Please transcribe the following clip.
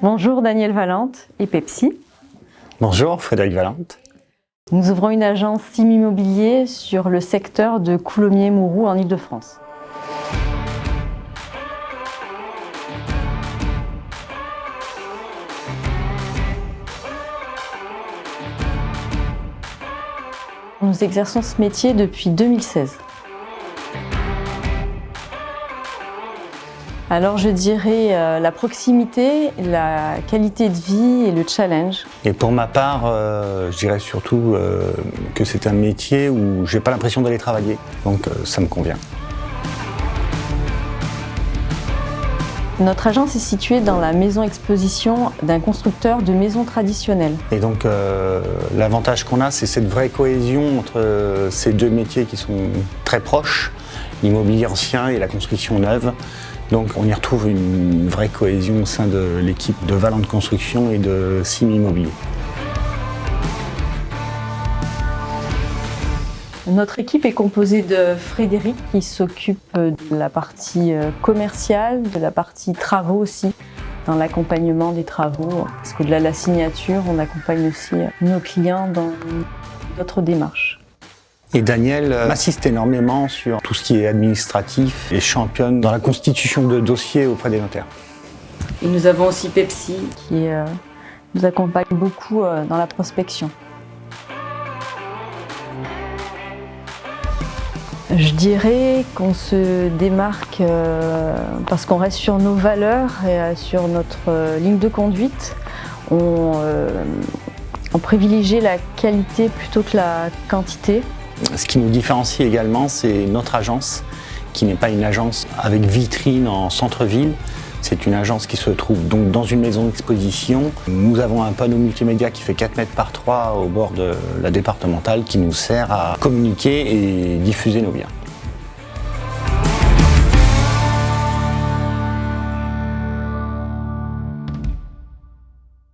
Bonjour Daniel Valente et Pepsi. Bonjour Frédéric Valente. Nous ouvrons une agence SIM Immobilier sur le secteur de Coulommiers-Mouroux en Ile-de-France. Nous exerçons ce métier depuis 2016. Alors je dirais euh, la proximité, la qualité de vie et le challenge. Et pour ma part, euh, je dirais surtout euh, que c'est un métier où j'ai pas l'impression d'aller travailler, donc ça me convient. Notre agence est située dans la maison exposition d'un constructeur de maisons traditionnelles. Et donc l'avantage qu'on a, c'est cette vraie cohésion entre ces deux métiers qui sont très proches, l'immobilier ancien et la construction neuve. Donc on y retrouve une vraie cohésion au sein de l'équipe de Valente Construction et de Sim Immobilier. Notre équipe est composée de Frédéric qui s'occupe de la partie euh, commerciale, de la partie travaux aussi, dans l'accompagnement des travaux. Parce qu'au-delà de la signature, on accompagne aussi nos clients dans d'autres démarches. Et Daniel euh, m'assiste énormément sur tout ce qui est administratif et championne dans la constitution de dossiers auprès des notaires. Et nous avons aussi Pepsi qui euh, nous accompagne beaucoup euh, dans la prospection. Je dirais qu'on se démarque parce qu'on reste sur nos valeurs et sur notre ligne de conduite. On, on privilégie la qualité plutôt que la quantité. Ce qui nous différencie également, c'est notre agence, qui n'est pas une agence avec vitrine en centre-ville. C'est une agence qui se trouve donc dans une maison d'exposition. Nous avons un panneau multimédia qui fait 4 mètres par 3 au bord de la départementale qui nous sert à communiquer et diffuser nos biens.